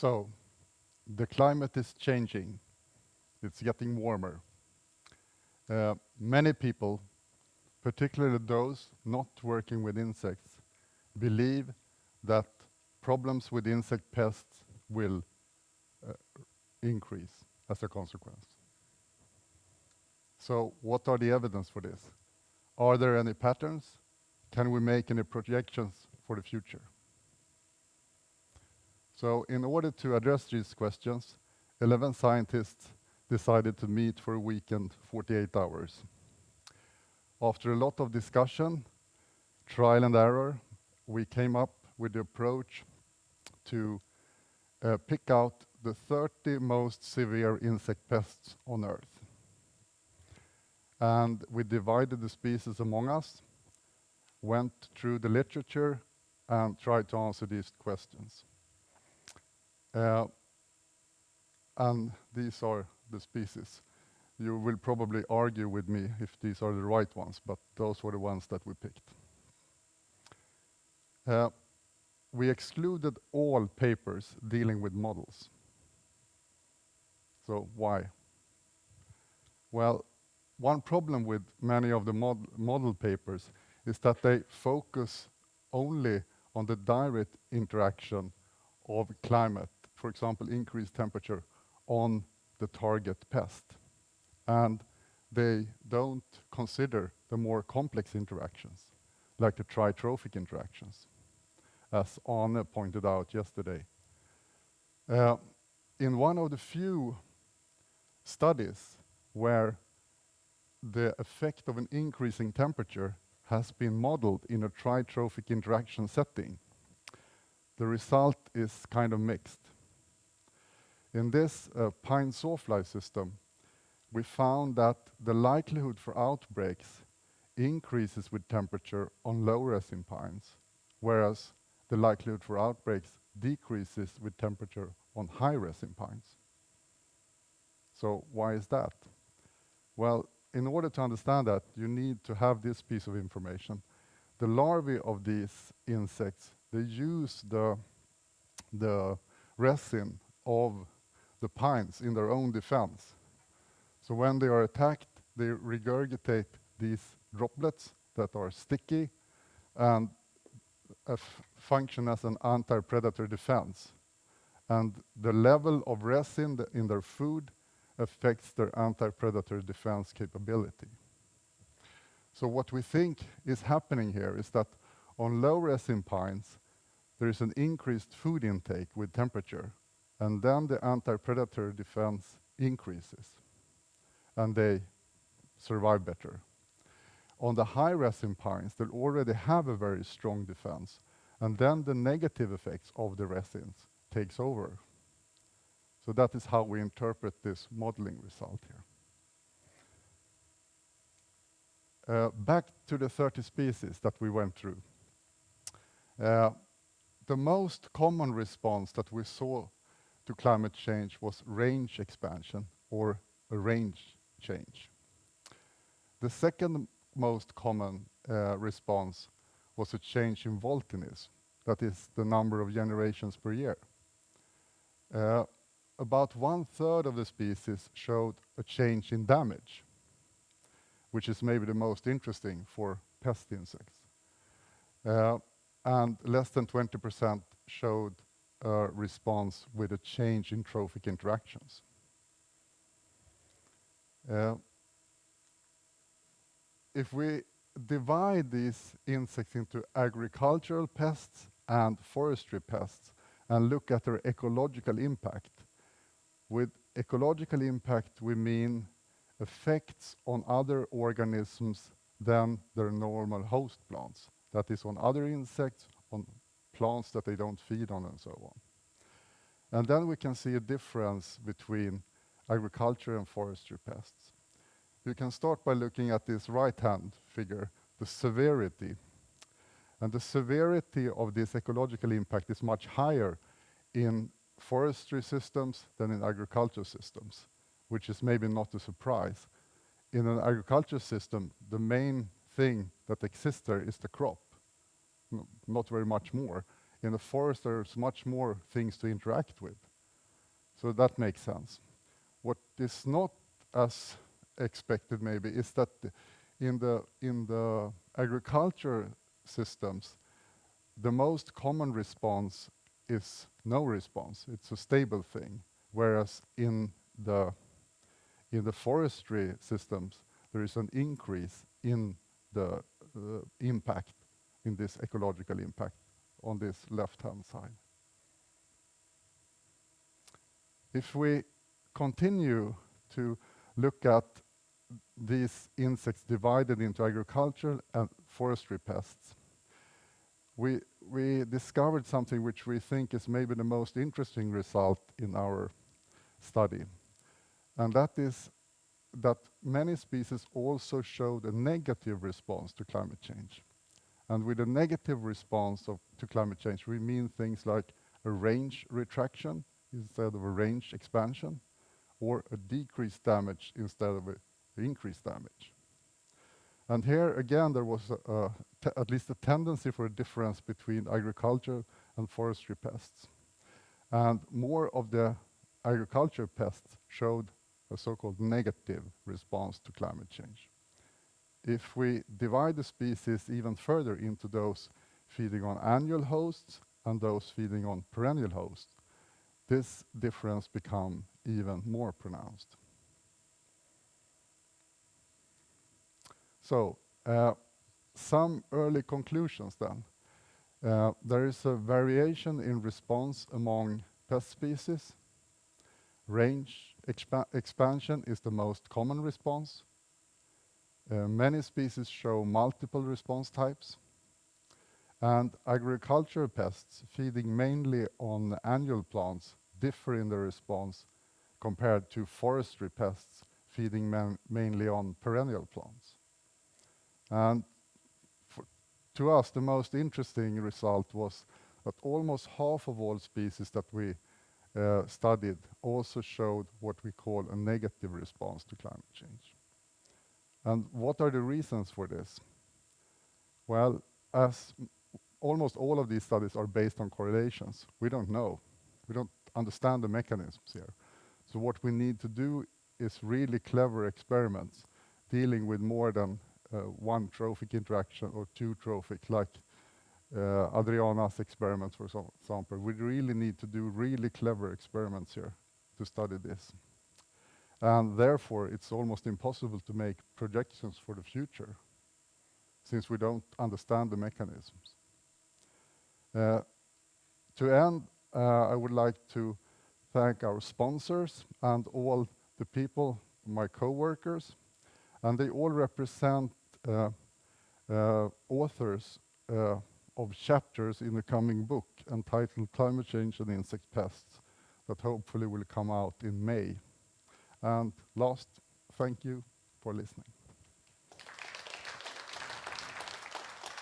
So the climate is changing. It's getting warmer. Uh, many people, particularly those not working with insects, believe that problems with insect pests will uh, increase as a consequence. So what are the evidence for this? Are there any patterns? Can we make any projections for the future? So in order to address these questions, 11 scientists decided to meet for a weekend, 48 hours. After a lot of discussion, trial and error, we came up with the approach to uh, pick out the 30 most severe insect pests on Earth. And we divided the species among us, went through the literature, and tried to answer these questions. Uh, and these are the species. You will probably argue with me if these are the right ones, but those were the ones that we picked. Uh, we excluded all papers dealing with models. So why? Well, one problem with many of the mod model papers is that they focus only on the direct interaction of climate, for example, increased temperature on the target pest. And they don't consider the more complex interactions, like the tritrophic interactions, as Arne pointed out yesterday. Uh, in one of the few studies where the effect of an increasing temperature has been modeled in a tritrophic interaction setting, the result is kind of mixed. In this uh, pine sawfly system, we found that the likelihood for outbreaks increases with temperature on low resin pines, whereas the likelihood for outbreaks decreases with temperature on high resin pines. So why is that? Well, in order to understand that, you need to have this piece of information. The larvae of these insects, they use the, the resin of the pines in their own defense. So when they are attacked, they regurgitate these droplets that are sticky and function as an anti-predator defense. And the level of resin th in their food affects their anti-predator defense capability. So what we think is happening here is that on low resin pines, there is an increased food intake with temperature, and then the anti-predator defense increases, and they survive better. On the high resin pines, they already have a very strong defense, and then the negative effects of the resins takes over. So that is how we interpret this modeling result here. Uh, back to the 30 species that we went through. Uh, the most common response that we saw to climate change was range expansion or a range change. The second most common uh, response was a change in voltinism, that is the number of generations per year. Uh, about one third of the species showed a change in damage, which is maybe the most interesting for pest insects. Uh, and less than 20% showed response with a change in trophic interactions. Uh, if we divide these insects into agricultural pests and forestry pests and look at their ecological impact, with ecological impact we mean effects on other organisms than their normal host plants. That is on other insects, on plants that they don't feed on and so on. And then we can see a difference between agriculture and forestry pests. You can start by looking at this right-hand figure, the severity. And the severity of this ecological impact is much higher in forestry systems than in agriculture systems, which is maybe not a surprise. In an agriculture system, the main thing that exists there is the crop not very much more. In the forest, there's much more things to interact with. So that makes sense. What is not as expected maybe is that in the, in the agriculture systems, the most common response is no response. It's a stable thing. Whereas in the, in the forestry systems, there is an increase in the uh, impact, in this ecological impact on this left-hand side. If we continue to look at these insects divided into agricultural and forestry pests, we, we discovered something which we think is maybe the most interesting result in our study. And that is that many species also showed a negative response to climate change. And with a negative response of, to climate change, we mean things like a range retraction instead of a range expansion, or a decreased damage instead of a increased damage. And here again, there was a, a at least a tendency for a difference between agriculture and forestry pests. And more of the agriculture pests showed a so-called negative response to climate change. If we divide the species even further into those feeding on annual hosts and those feeding on perennial hosts, this difference become even more pronounced. So, uh, some early conclusions then. Uh, there is a variation in response among pest species. Range expa expansion is the most common response. Uh, many species show multiple response types. And agricultural pests feeding mainly on annual plants differ in their response compared to forestry pests feeding mainly on perennial plants. And to us, the most interesting result was that almost half of all species that we uh, studied also showed what we call a negative response to climate change. And what are the reasons for this? Well, as almost all of these studies are based on correlations, we don't know. We don't understand the mechanisms here. So what we need to do is really clever experiments dealing with more than uh, one trophic interaction or two trophic, like uh, Adriana's experiments, for example. We really need to do really clever experiments here to study this. And therefore, it's almost impossible to make projections for the future, since we don't understand the mechanisms. Uh, to end, uh, I would like to thank our sponsors and all the people, my co-workers, and they all represent uh, uh, authors uh, of chapters in the coming book entitled Climate Change and Insect Pests that hopefully will come out in May. And last, thank you for listening.